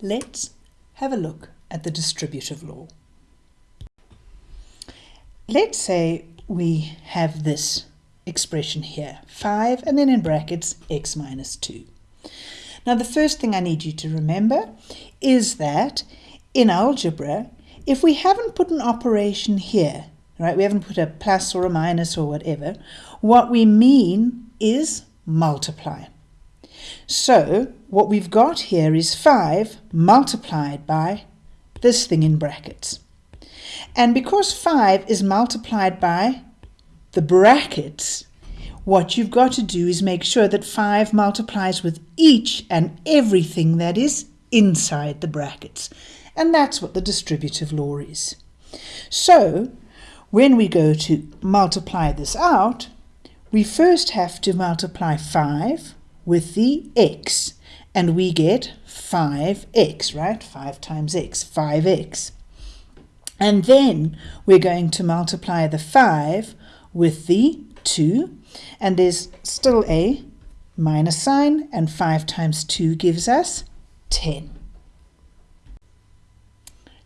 Let's have a look at the distributive law. Let's say we have this expression here, 5 and then in brackets x minus 2. Now the first thing I need you to remember is that in algebra, if we haven't put an operation here, right, we haven't put a plus or a minus or whatever, what we mean is multiply. So what we've got here is 5 multiplied by this thing in brackets. And because 5 is multiplied by the brackets, what you've got to do is make sure that 5 multiplies with each and everything that is inside the brackets. And that's what the distributive law is. So, when we go to multiply this out, we first have to multiply 5 with the x, and we get 5x, right? 5 times x, 5x. And then we're going to multiply the 5 with the 2, and there's still a minus sign, and 5 times 2 gives us 10.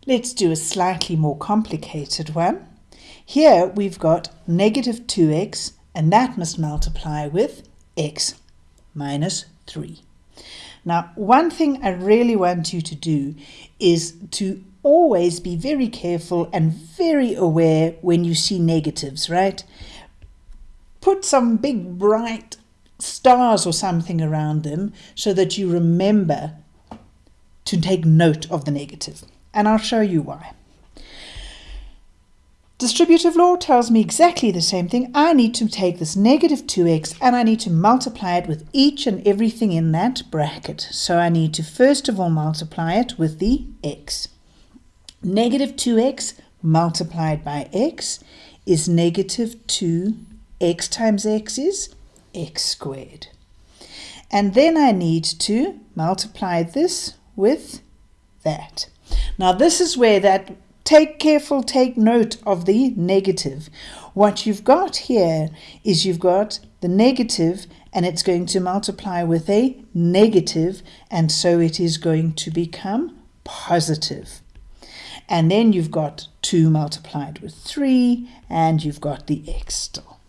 Let's do a slightly more complicated one. Here we've got negative 2x, and that must multiply with x minus 3. Now, one thing I really want you to do is to always be very careful and very aware when you see negatives, right? Put some big bright stars or something around them so that you remember to take note of the negative. And I'll show you why. Distributive law tells me exactly the same thing. I need to take this negative 2x and I need to multiply it with each and everything in that bracket. So I need to first of all multiply it with the x. Negative 2x multiplied by x is negative 2x times x is x squared. And then I need to multiply this with that. Now this is where that take careful, take note of the negative. What you've got here is you've got the negative and it's going to multiply with a negative and so it is going to become positive. And then you've got 2 multiplied with 3 and you've got the x still.